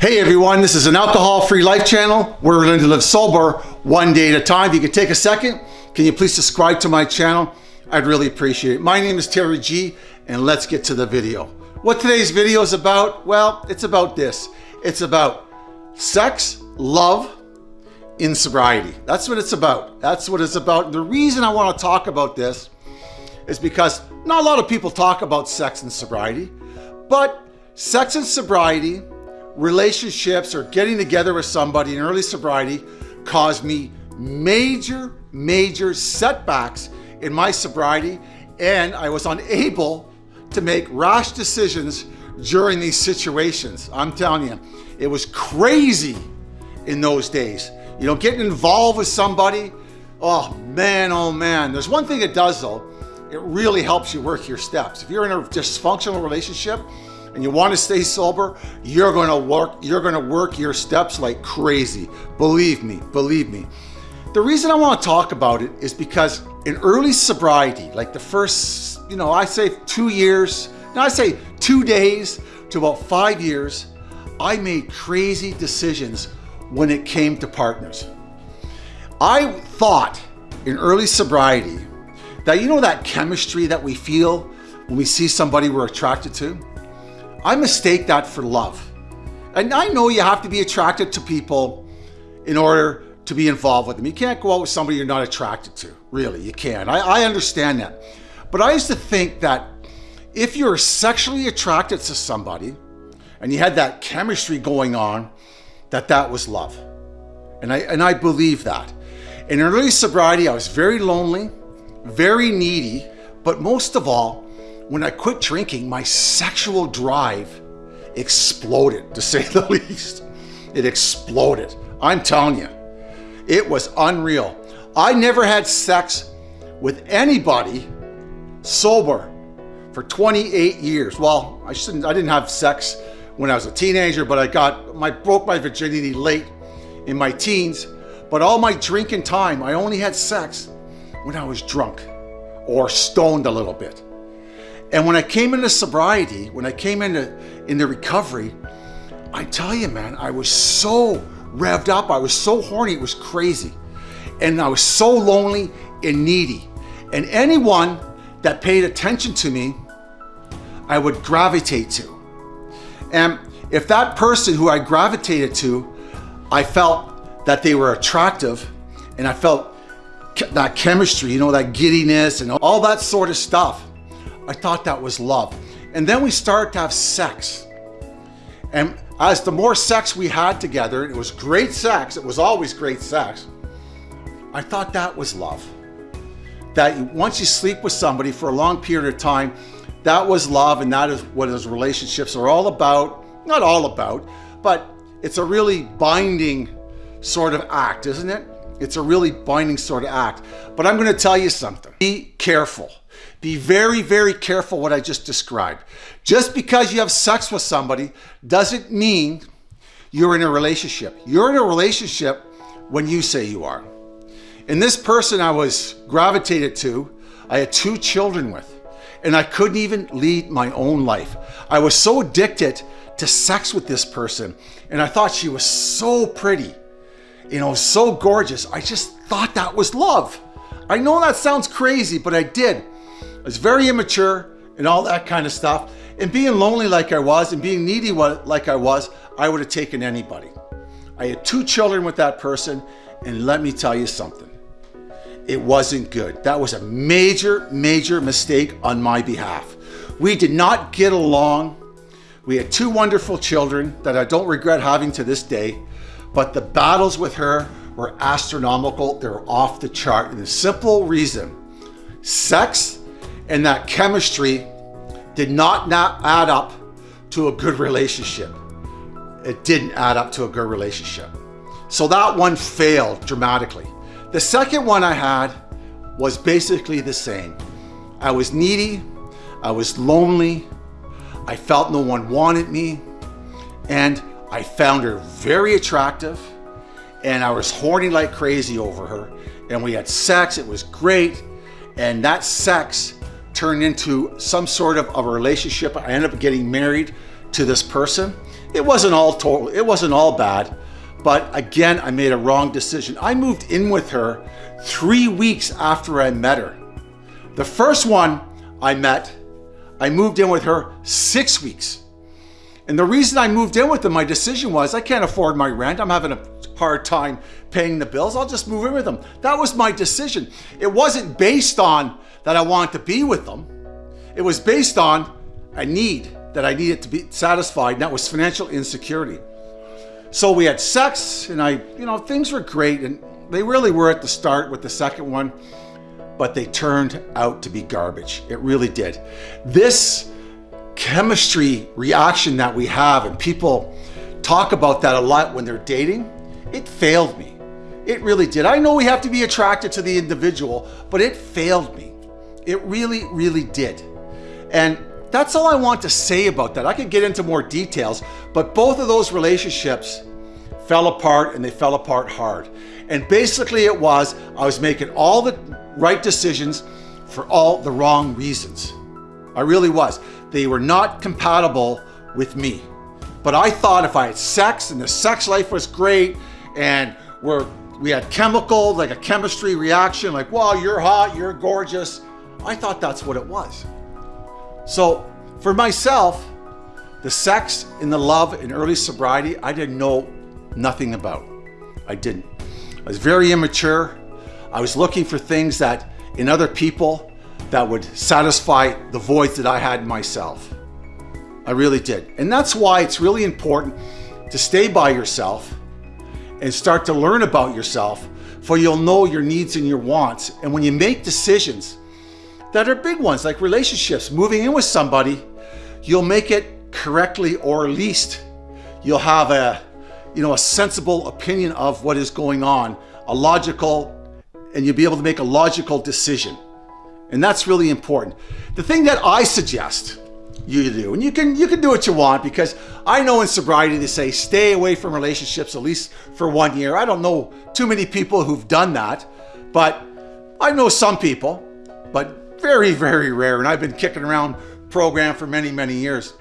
Hey everyone, this is an alcohol-free life channel. We're learning to live sober one day at a time. If you could take a second, can you please subscribe to my channel? I'd really appreciate it. My name is Terry G, and let's get to the video. What today's video is about? Well, it's about this. It's about sex, love, in sobriety. That's what it's about. That's what it's about. The reason I want to talk about this is because not a lot of people talk about sex and sobriety, but sex and sobriety relationships or getting together with somebody in early sobriety caused me major, major setbacks in my sobriety, and I was unable to make rash decisions during these situations. I'm telling you, it was crazy in those days. You know, getting involved with somebody, oh man, oh man. There's one thing it does though, it really helps you work your steps. If you're in a dysfunctional relationship, and you want to stay sober, you're going to work you're going to work your steps like crazy. Believe me, believe me. The reason I want to talk about it is because in early sobriety, like the first, you know, I say 2 years, now I say 2 days to about 5 years, I made crazy decisions when it came to partners. I thought in early sobriety that you know that chemistry that we feel when we see somebody we're attracted to? I mistake that for love. And I know you have to be attracted to people in order to be involved with them. You can't go out with somebody you're not attracted to, really, you can't. I, I understand that. But I used to think that if you're sexually attracted to somebody and you had that chemistry going on, that that was love. And I, and I believe that. In early sobriety, I was very lonely, very needy, but most of all, when I quit drinking, my sexual drive exploded, to say the least. It exploded. I'm telling you, it was unreal. I never had sex with anybody sober for 28 years. Well, I shouldn't, I didn't have sex when I was a teenager, but I got, my broke my virginity late in my teens. But all my drinking time, I only had sex when I was drunk or stoned a little bit. And when I came into sobriety, when I came into, into recovery, I tell you, man, I was so revved up. I was so horny. It was crazy. And I was so lonely and needy. And anyone that paid attention to me, I would gravitate to. And if that person who I gravitated to, I felt that they were attractive and I felt that chemistry, you know, that giddiness and all that sort of stuff. I thought that was love. And then we started to have sex. And as the more sex we had together, it was great sex, it was always great sex, I thought that was love. That once you sleep with somebody for a long period of time, that was love and that is what those relationships are all about. Not all about, but it's a really binding sort of act, isn't it? It's a really binding sort of act. But I'm going to tell you something. Be careful. Be very, very careful what I just described. Just because you have sex with somebody doesn't mean you're in a relationship. You're in a relationship when you say you are. And this person I was gravitated to, I had two children with, and I couldn't even lead my own life. I was so addicted to sex with this person, and I thought she was so pretty, you know, so gorgeous. I just thought that was love. I know that sounds crazy, but I did. Was very immature and all that kind of stuff. And being lonely like I was and being needy like I was, I would have taken anybody. I had two children with that person and let me tell you something. It wasn't good. That was a major, major mistake on my behalf. We did not get along. We had two wonderful children that I don't regret having to this day, but the battles with her were astronomical. They were off the chart. And the simple reason, sex and that chemistry did not, not add up to a good relationship. It didn't add up to a good relationship. So that one failed dramatically. The second one I had was basically the same. I was needy, I was lonely, I felt no one wanted me, and I found her very attractive, and I was horny like crazy over her, and we had sex, it was great, and that sex turned into some sort of a relationship. I ended up getting married to this person. It wasn't all total, it wasn't all bad, but again, I made a wrong decision. I moved in with her three weeks after I met her. The first one I met, I moved in with her six weeks. And the reason I moved in with them, my decision was I can't afford my rent. I'm having a hard time paying the bills. I'll just move in with them. That was my decision. It wasn't based on that I wanted to be with them. It was based on a need that I needed to be satisfied, and that was financial insecurity. So we had sex, and I, you know, things were great, and they really were at the start with the second one, but they turned out to be garbage. It really did. This chemistry reaction that we have, and people talk about that a lot when they're dating, it failed me. It really did. I know we have to be attracted to the individual, but it failed me. It really, really did. And that's all I want to say about that. I could get into more details, but both of those relationships fell apart and they fell apart hard. And basically it was, I was making all the right decisions for all the wrong reasons. I really was. They were not compatible with me. But I thought if I had sex and the sex life was great and we're, we had chemical, like a chemistry reaction, like, wow, you're hot, you're gorgeous. I thought that's what it was. So for myself, the sex and the love in early sobriety, I didn't know nothing about. I didn't. I was very immature. I was looking for things that in other people that would satisfy the voids that I had in myself. I really did. And that's why it's really important to stay by yourself and start to learn about yourself for you'll know your needs and your wants. And when you make decisions, that are big ones like relationships, moving in with somebody, you'll make it correctly or least you'll have a, you know, a sensible opinion of what is going on, a logical, and you'll be able to make a logical decision. And that's really important. The thing that I suggest you do, and you can you can do what you want because I know in sobriety they say stay away from relationships at least for one year. I don't know too many people who've done that, but I know some people, but very, very rare. And I've been kicking around program for many, many years.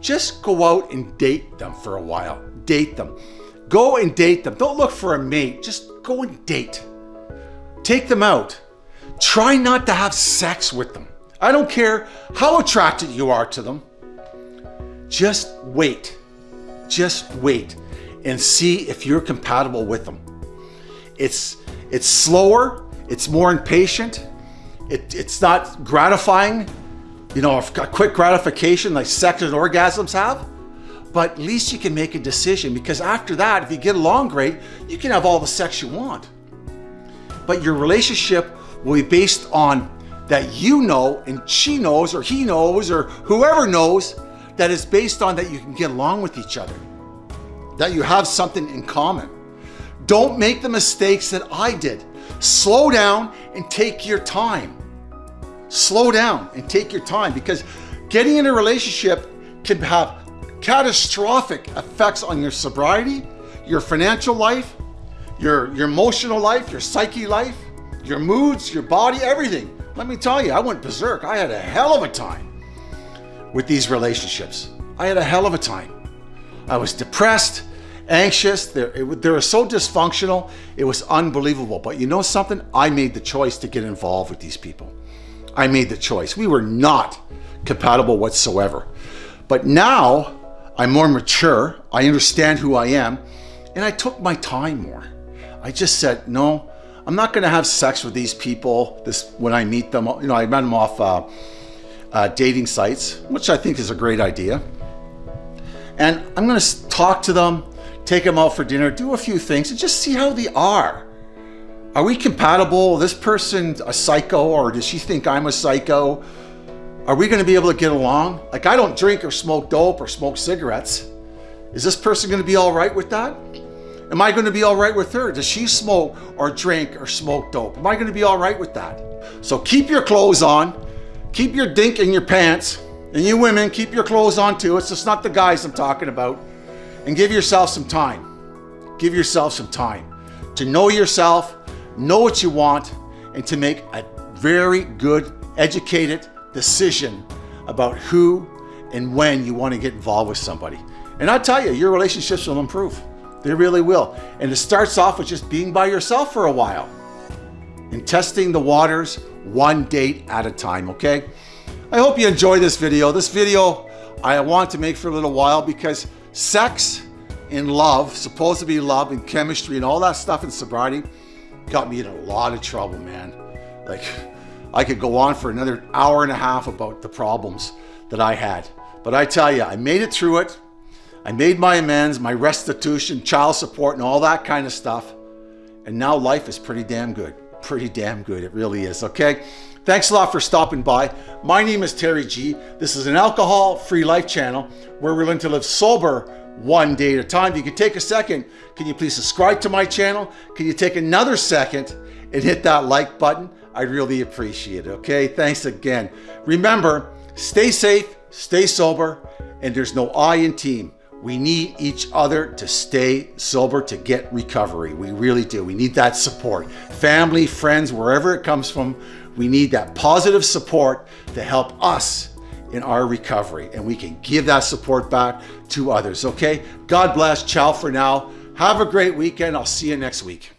Just go out and date them for a while. Date them. Go and date them. Don't look for a mate. Just go and date. Take them out. Try not to have sex with them. I don't care how attracted you are to them. Just wait. Just wait and see if you're compatible with them. It's, it's slower, it's more impatient, it, it's not gratifying, you know, a quick gratification like sex and orgasms have, but at least you can make a decision because after that, if you get along great, you can have all the sex you want. But your relationship will be based on that you know and she knows or he knows or whoever knows that is based on that you can get along with each other, that you have something in common. Don't make the mistakes that I did. Slow down and take your time. Slow down and take your time because getting in a relationship can have catastrophic effects on your sobriety, your financial life, your, your emotional life, your psyche life, your moods, your body, everything. Let me tell you, I went berserk. I had a hell of a time with these relationships. I had a hell of a time. I was depressed anxious. They, were so dysfunctional. It was unbelievable. But you know something? I made the choice to get involved with these people. I made the choice. We were not compatible whatsoever. But now I'm more mature. I understand who I am. And I took my time more. I just said, no, I'm not going to have sex with these people this when I meet them. You know, I met them off uh, uh, dating sites, which I think is a great idea. And I'm going to talk to them take them out for dinner, do a few things, and just see how they are. Are we compatible? This person a psycho, or does she think I'm a psycho? Are we going to be able to get along? Like, I don't drink or smoke dope or smoke cigarettes. Is this person going to be all right with that? Am I going to be all right with her? Does she smoke or drink or smoke dope? Am I going to be all right with that? So keep your clothes on, keep your dink in your pants, and you women, keep your clothes on too. It's just not the guys I'm talking about and give yourself some time. Give yourself some time to know yourself, know what you want, and to make a very good, educated decision about who and when you want to get involved with somebody. And I tell you, your relationships will improve. They really will. And it starts off with just being by yourself for a while and testing the waters one date at a time, okay? I hope you enjoy this video. This video I want to make for a little while because sex and love, supposed to be love and chemistry and all that stuff in sobriety, got me in a lot of trouble, man. Like, I could go on for another hour and a half about the problems that I had. But I tell you, I made it through it. I made my amends, my restitution, child support, and all that kind of stuff. And now life is pretty damn good. Pretty damn good. It really is. Okay. Thanks a lot for stopping by. My name is Terry G. This is an alcohol-free life channel where we're going to live sober one day at a time. If you could take a second, can you please subscribe to my channel? Can you take another second and hit that like button? I'd really appreciate it. Okay. Thanks again. Remember, stay safe, stay sober, and there's no I in team. We need each other to stay sober to get recovery. We really do. We need that support. Family, friends, wherever it comes from, we need that positive support to help us in our recovery. And we can give that support back to others, okay? God bless. Ciao for now. Have a great weekend. I'll see you next week.